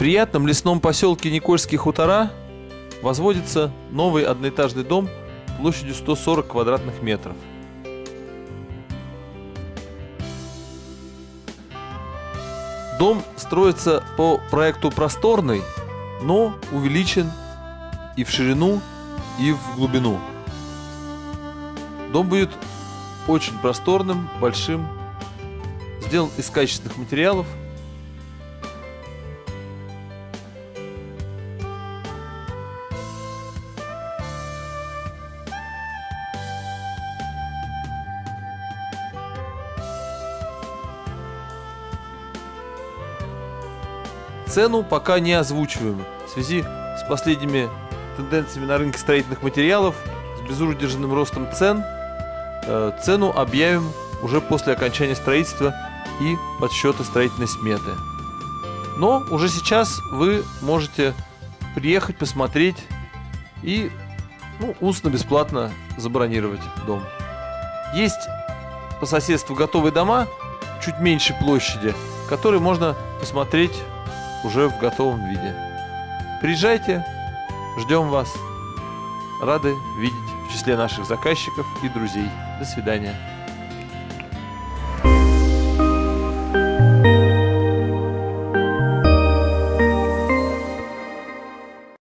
приятном лесном поселке Никольские хутора возводится новый одноэтажный дом площадью 140 квадратных метров. Дом строится по проекту просторный, но увеличен и в ширину, и в глубину. Дом будет очень просторным, большим, сделан из качественных материалов. Цену пока не озвучиваем в связи с последними тенденциями на рынке строительных материалов, с безудержным ростом цен. Э, цену объявим уже после окончания строительства и подсчета строительной сметы. Но уже сейчас вы можете приехать, посмотреть и ну, устно-бесплатно забронировать дом. Есть по соседству готовые дома чуть меньше площади, которые можно посмотреть уже в готовом виде. Приезжайте, ждем вас. Рады видеть в числе наших заказчиков и друзей. До свидания.